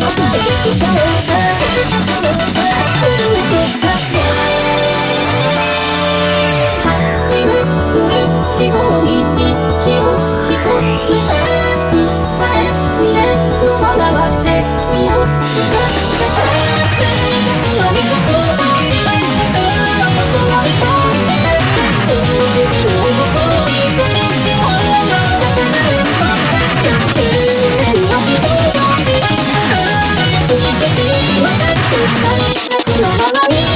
四方に光のままに